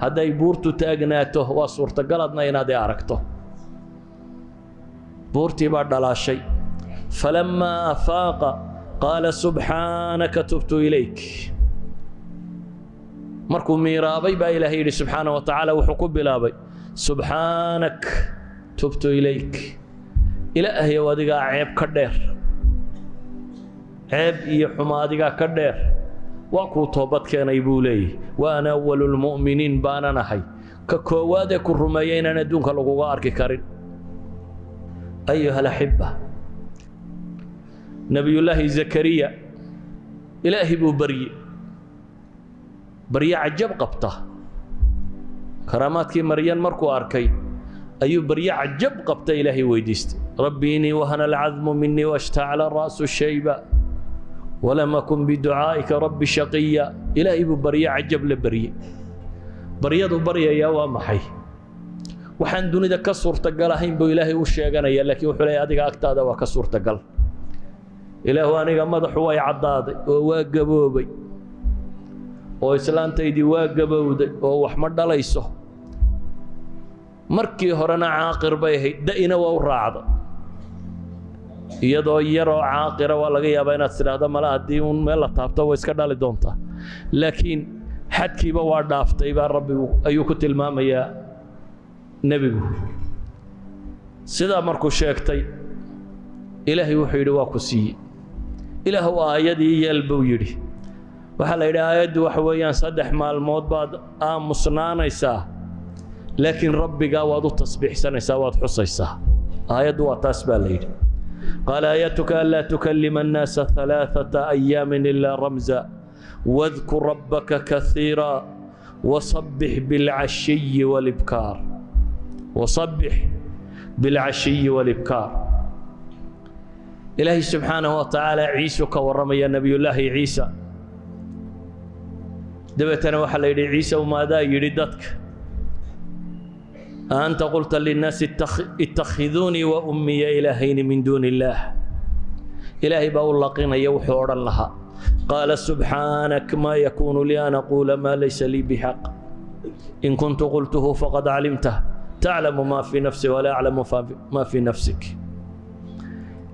A: hadday buurtu taagnaato waa suurtagaladna inaad i aragto. Buurtii baa dhalaashay. Falammaa afaaqa qaala subxaanaka tubtu ilayk. Markuu miiraabay baa ilaahay yidhi subxaana wa tacaala wuxuu ku bilaabay subxaanak tubtu ilayk. Ilaahayow adigaa ceeb ka dheer. Ceeb iyo xumo adigaa ka dheer waa kuu toobad keenay buu leeyahy. Wa ana awalu lmu'miniin baanan ahay ka koowaadee ku rumeeya inaan adduunka laguga arki karin. Ayuha alaxiba nebiyullaahi zakariya ilaahi buu barye barye cajab qabta. Karaamaadkii maryan markuu arkay ayuu barye cajab qabta ilaahay weydiistay. Rabbi inii wahana alcadmu minii washtacla ra'su shayba walam akun biducaa'ika rabbi shaqiya ilaahay buu barye cajab la barye baryadu baryayaa waa maxay waxaan dunida ka suurtagal ahayn buu ilaahay u sheeganaya laakiin wuxuu leeya adiga agtaada waa ka suurtagal ilaahu aniga madaxu way caddaaday oo waa gaboobay oo islaantaydii waa gabowday oo wax ma dhalayso markii horena caaqir bay ahayd da'ina waa u raacday iyadoo yaroo caaqira waa laga yaabaa inaad tidhaahdo male haddii uun meel la taabto way iska dhali doontaa. Laakiin xadkiiba waa dhaaftay baa rabbigu ayuu ku tilmaamayaa nebigu. Sidaa markuu sheegtay ilaahay wuxuu yidhi waa ku siiyey. Ilaahu aayadii yeel buu yidhi. Waxaa la yidhi aayaddu waxa weeyaan saddex maalmood baad aamusnaanaysaa laakiin rabbigaa waad u tasbiixsanaysaa waad xusaysaa. Aayaddu waa taas baa la yidhi qaal aayatuka anlaa tukalima annaasa alaaata ayaamin ilaa ramza wadkur rabbaka kaiira wasabbix bilcashiyi walibkaar wasabbix bilcashiyi walibkaar ilaahay subxaanahu wa tacaala ciisuu ka warramaya nebiyullaahi ciisa dabeetana waxaa la yidhi ciise umaadaa yidhi dadka aanta qulta linnaasi ittakhiduunii wa ummiya ilaahayni min duuni illaah ilaahay baa u laqinaya wuxuu odhan lahaa qaala subxaanak maa yakuunu lii an aquula maa laysa lii bixaq in kuntu qultuhu faqad calimtah taclamu maa fii nafsi walaa aclamu maa fii nafsik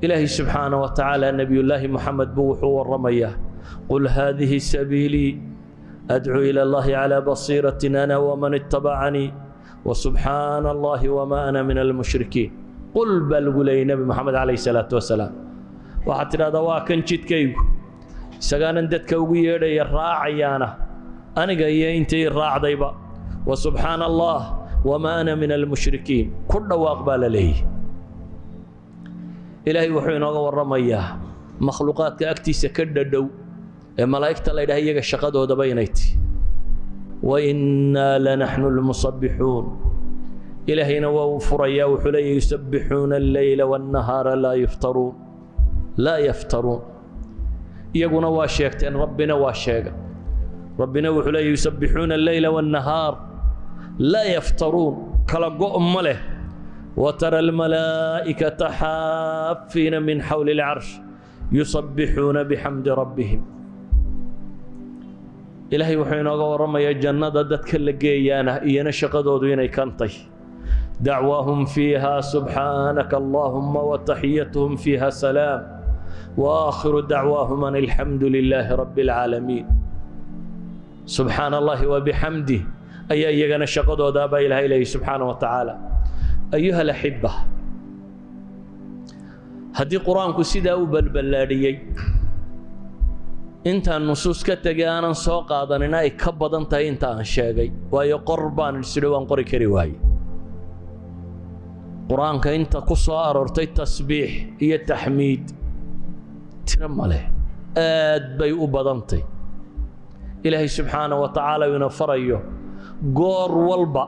A: ilaahay subxaana wa tacaala nebiyullaahi moxamed buu wuxuu waramayaa qul haadihi sabiilii adcuu ila allahi calaa basiiratin ana waman itabacanii subxaana allahi wmaa ana min almushrikiin qul baa lagu leeyay nebi moxamed calayh salaatu wasalaam waxaad tidhahdaa waa kan jidkaygu. Isagaanan dadka ugu yeedhaya raacayaana. Aniga iyo intii raacdayba. Wa subxaana allah wamaa ana min almushrikiin ku dhawaaq baa la leeyay ilaahay wuxuu inooga warramayaa makhluuqaadka agtiisa ka dhadhow ee malaa'igta laydhaha iyaga shaqadoodaba inay wainaa lanaxnu lmusabbixuun ilaahayna waa uu furayaa wuxuu leeyahy yusabixuuna alleyla waannahaara laa yuftaruun laa yaftaruun iyaguna waa sheegteen rabbina waa sheega rabbina wuxuu leeyahy yusabbixuuna alleyla waannahaar laa yaftaruun kala go' ma leh watara almalaa'ikata xaafiina min xawli alcarsh yusabbixuuna bixamdi rabbihim ilaahay wuxuu inooga warramayaa jannada dadka la geeyaana iyana shaqadoodu inay kantay dacwaahum fiiha subxaanaka allaahuma wataxiyatuhum fiiha salaam. Waakhiru dacwaahum an alxamdu lilaahi rabbi alcaalamiin subxaana allahi wabixamdih ayaa iyagana shaqadoodaabaa ilaahay leeyay subxaana wa tacaala. Ayuha alaxiba haddii qur'aanku sidaa u balballaadhiyey intaan nusuus ka tegay aanan soo qaadanina ay ka badan tahay inta aan sheegay. Waayo qor baan isidhi waan qori kari waaye qur'aanka inta ku soo aroortay tasbiix iyo taxmiid tiro ma leh. Aad bay u badantay. Ilaahay subxaana wa tacaala ina farayo goor walba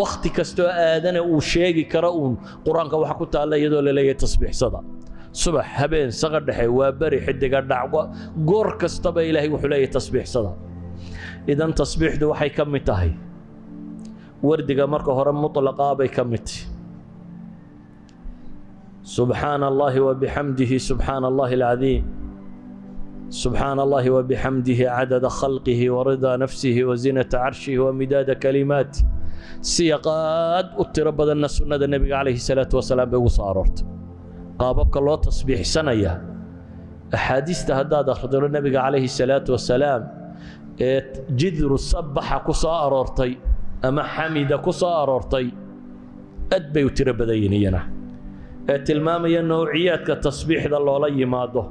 A: wakhti kastoo aadana uu sheegi karo uun qur'aanka waxa ku taalla iyadoo la leeyahay tasbiixsada subax habeen saqa dhexe waa beri xidiga dhacwa goor kastaba ilaahay wuxuu leeyahay tasbiixsada idan tasbiixdu waxay ka mid tahay. Wardiga marka hore mutlaqaa bay ka mid tahay. Subxaana allahi wabixamdihi subxaana allahi alcadiim subxaana allahi wabixamdihi cadada khalqihi waridaa nafsihi wazinata carshihi wamidaada kalimaati siyaqaad u tiro badanna sunnada nebiga calayhi salaatu wasalaam qaababka loo tasbiixsanaya axaadiista haddaad akhdiro nebiga calayhi salaatu wasalaam ee jidru sabaxa ku soo aroortay ama xamida ku soo aroortay aad bay u tiro badan yihiin iyana. Ee tilmaamaya nowciyaadka tasbiixda loola yimaado.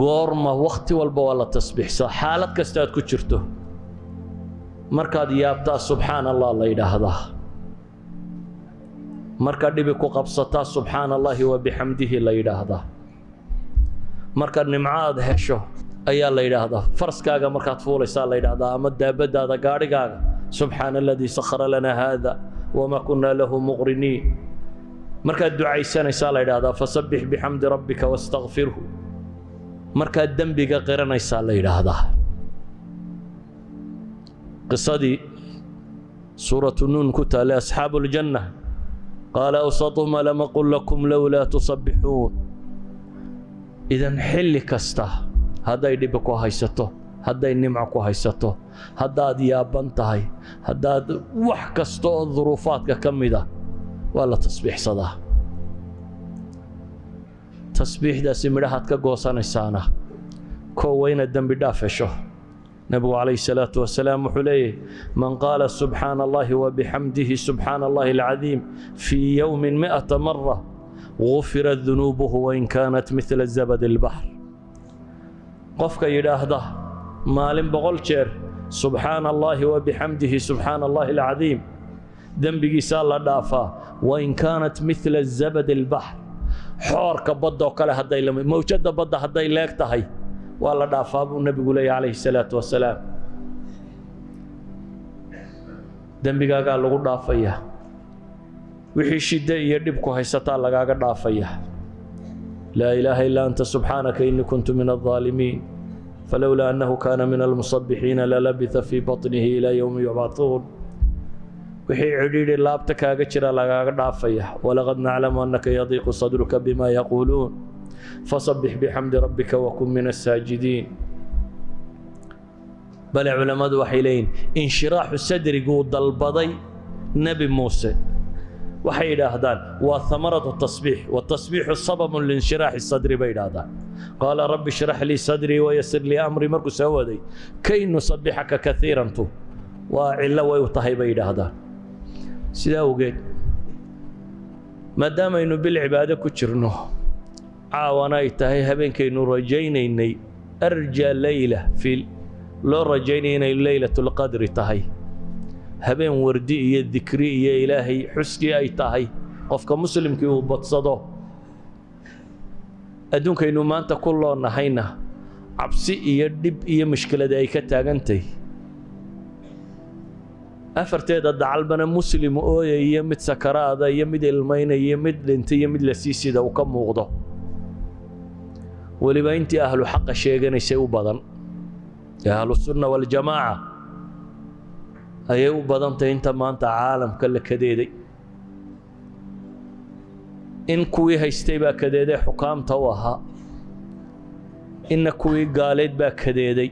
A: Goorma wakhti walba waa la tasbiixsaa xaalad kasta aad ku jirto. Markaad yaabtaa subxaana allah la yidhaahdaa marka dhibi ku qabsataa subxaana allahi wabixamdihi la yidhaahdaa. Marka nimco aad hesho ayaa la yidhaahdaa. Faraskaaga markaad fuulaysaa la yidhaahdaa ama daabadaada gaadhigaaga subxaana aladii sakhara lana haada wamaa kunaa lahu muqriniin. Markaad ducaysanaysaa la yidhaahdaa fasabbix bixamdi rabbika wastakfirhu markaad dembiga qiranaysaa la yidhaahdaa. Qisadii suuratu nuun ku taallay asxaabu qaala awsatuhum alam aqul lakum lowlaa tusabbixuun idan xilli kasta hadday dhibi ku haysato hadday nimco ku haysato haddaad yaaban tahay haddaad wax kasta oo duruufaadka ka mida waa la tasbiixsadaa tasbiixdaasi midhahaad ka goosanaysaana koo waa inaad dembi dhaaf hesho nebigu calayhi salaatu wasalaam wuxuu leeyahy man qaala subxaana allahi wabixamdihi subxaana allahi alcadiim fii yowmin mi'ata mara gufirat dunuubuhu wain kaanat midla zabad albaxr qofka yidhaahda maalin boqol jeer subxaana allaahi wabixamdihi subxaana allahi alcadiim dembigiisaa la dhaafaa wain kaanat midla zabad albaxr xoorka baddoo kale hadday mawjadda badda hadday leeg tahay waa la dhaafaa buu nebigu leeya calayhi salaatu wasalaam dembigaagaa lagu dhaafayaa wixii shidde iyo dhibku haysataa lagaaga dhaafaya. Laa ilaaha illaa anta subxaanaka innii kuntu min aldaalimiin falowlaa annahu kaana min almusabixiina lalabitha fii baطnihi ilaa yowmi yubcatuun wixii cidhiidhi laabta kaaga jira lagaaga dhaafaya. Walaqad naclamu annaka yadiiqu sadruka bima yaquuluun fasabbix bixamdi rabbika wakun min asaajidiin bale culammadu waxay leeyihiin inshiraaxu sadriguu dalbaday nebi muuse waxay yidhaahdaan waa hamaratu tasbiix watasbiixu sababun liinshiraaxi sadri bay yidhaahdaan qaala rabbi shrax lii sadrii wayasir lii amrii markuu soo waday kay nusabixaka kaiirantu waa cillo way u tahay bay yidhaahdaan sidaa awgeed maadaamaynu bil cibaado ku jirno caawana ay tahay habeenkaynu rajaynaynay arja leyla fi loo rajaynaya inay leylatulqadri tahay. Habeen wardi iyo dikri iyo ilaahay xuskii ay tahay qofka muslimkii uu badsado adduunkaynu maanta ku loonnahayna cabsi iyo dhib iyo mushkilada ay ka taagantahy afarteeda dacalbana muslim ooya iyo mid sakaraada iyo mid ilmaynaya mid dhintay iyo mid lasiisida uu ka muuqdo weliba intii ahlu xaqa sheeganaysay u badan. Ee ahlusunna waljamaaca ayay u badantahay inta maanta caalamka la kadeeday. In kuwii haystay baa kadeeday xukaamta u ahaa. Inna kuwii gaaleed baa kadeeday.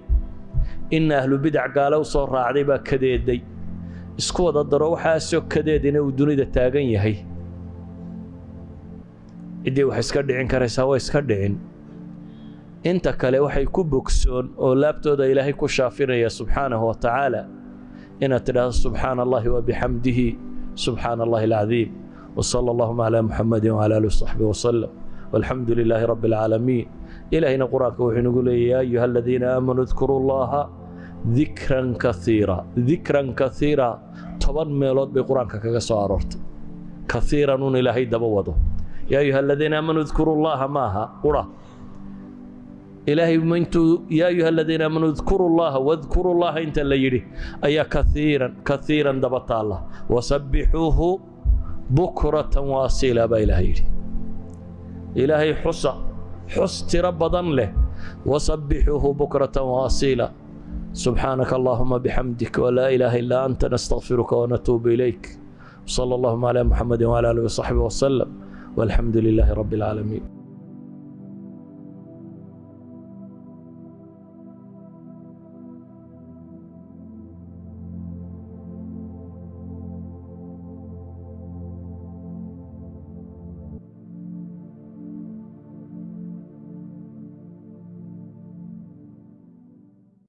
A: Inna ahlu bidac gaale u soo raacday baa kadeeday. Isku wada daro waxaasoo kadeedina uu dunida taagan yahay. Ciddii wax iska dhicin karaysaa waa iska dhicin inta kale waxay ku bogsoon oo laabtooda ilaahay ku shaafinaya subxaanahu wa tacaala inaad tidhaahdo subxaana allahi wa bixamdihi subxaana allahi alcadiim. Wsala allahuma calaa muxamadi wcala ali wsaxbi wasalam walxamdu lilaahi rabbi alcaalamiin ilaahayna qur'aanka wuxuu inagu leeyahy ya ayuha aladiina aamanuu dkuruu llaha dikran kaiira dikran kaiira toban meelood bay qur'aanka kaga soo aroortay. Kaiiran un ilaahay daba wado. Ya ayuha aladiina aamanuu dkuruu llaha maaha qura ilaahay intuu yaa ayuha aladiina aamanuu idkuru llaha wadkuru llaha inta la yidhi ayaa kaiiran kaiiran daba taalla. Wasabbixuuhu bukratan waasiila baa ilaah yidhi. Ilaahay xusa xus tiro badan leh. Wasabbixuuhu bukratan waasiila subxaanaka allahuma bixamdik walaa ilaaha illaa anta nastaqfiruka wanatuubu ilayk. Wsala allahuma calaa muxamadi wcala aalihi wasaxbihi wasalam walxamdu lilaahi rabbi alcaalamiin